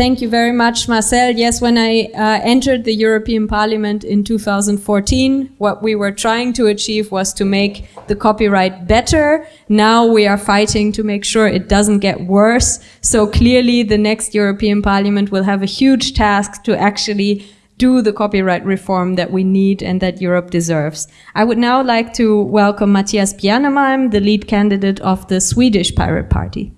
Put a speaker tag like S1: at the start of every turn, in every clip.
S1: thank you very much, Marcel. Yes, when I uh, entered the European Parliament in 2014, what we were trying to achieve was to make the copyright better. Now we are fighting to make sure it doesn't get worse. So clearly the next European Parliament will have a huge task to actually do the copyright reform that we need and that Europe deserves. I would now like to welcome Mattias Bjärnemalm, the lead candidate of the Swedish Pirate Party.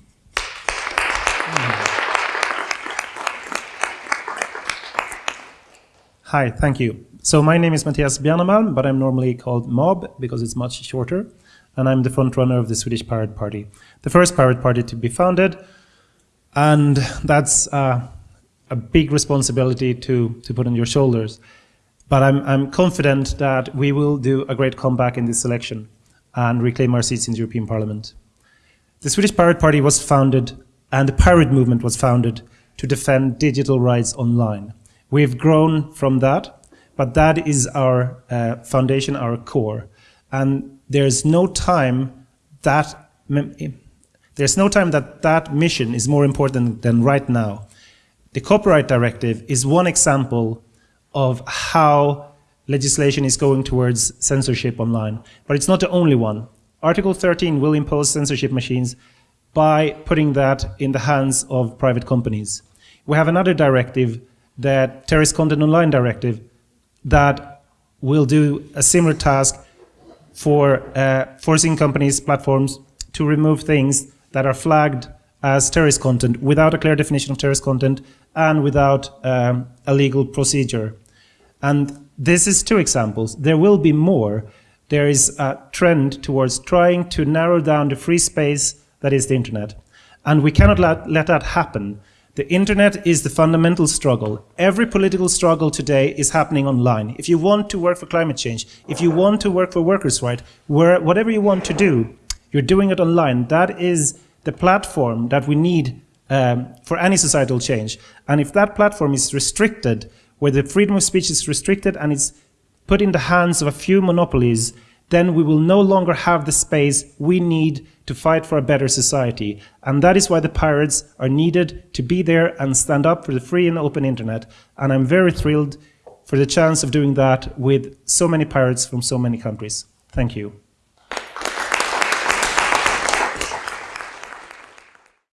S2: Hi, thank you. So my name is Mattias Bjärnemalm, but I'm normally called Mob because it's much shorter. And I'm the front runner of the Swedish Pirate Party, the first pirate party to be founded. And that's uh, a big responsibility to, to put on your shoulders. But I'm, I'm confident that we will do a great comeback in this election and reclaim our seats in the European Parliament. The Swedish Pirate Party was founded and the pirate movement was founded to defend digital rights online. We've grown from that, but that is our uh, foundation, our core. And there's no time that there's no time that that mission is more important than right now. The Copyright Directive is one example of how legislation is going towards censorship online, but it's not the only one. Article 13 will impose censorship machines by putting that in the hands of private companies. We have another directive the Terrorist Content Online Directive that will do a similar task for uh, forcing companies, platforms to remove things that are flagged as terrorist content without a clear definition of terrorist content and without um, a legal procedure. And this is two examples. There will be more. There is a trend towards trying to narrow down the free space that is the internet. And we cannot let, let that happen the internet is the fundamental struggle. Every political struggle today is happening online. If you want to work for climate change, if you want to work for workers' rights, whatever you want to do, you're doing it online. That is the platform that we need um, for any societal change. And if that platform is restricted, where the freedom of speech is restricted and it's put in the hands of a few monopolies, then we will no longer have the space we need to fight for a better society. And that is why the pirates are needed to be there and stand up for the free and open internet. And I'm very thrilled for the chance of doing that with so many pirates from so many countries. Thank you.